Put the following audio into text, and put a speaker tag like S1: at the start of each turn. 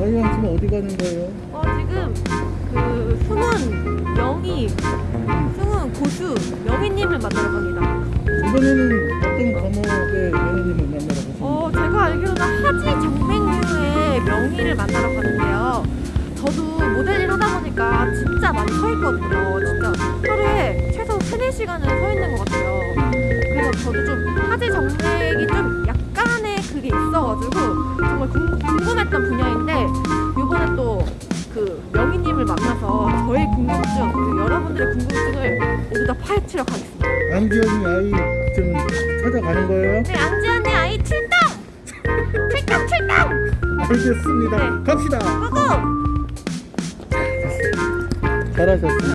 S1: 아이랑 지금 어디 가는 거예요?
S2: 어 지금 그 승훈 영희 승훈 고수 영희님을 만나러 갑니다.
S1: 이번에는 어떤 과목의 연예인을 만나러 가십니까?
S2: 어 제가 알기로는 하지 정맹류의 명희를 만나러 가는데요. 저도 모델 일 하다 보니까 진짜 많이 서 있거든요. 진짜 하루에 최소 3, 4시간은 서 있는 것 같아요. 그래서 저도 좀 하지 정 그 명희님을 만나서 저의 궁금증, 그 여러분들의 궁금증을 모두 다 파헤치러 가겠습니다.
S1: 안지연이 아이 좀 찾아가는 거예요?
S2: 네, 안지연의 아이 출동! 출동, 출동!
S1: 알겠습니다.
S2: 네.
S1: 갑시다.
S2: 고고!
S1: 잘하셨어요.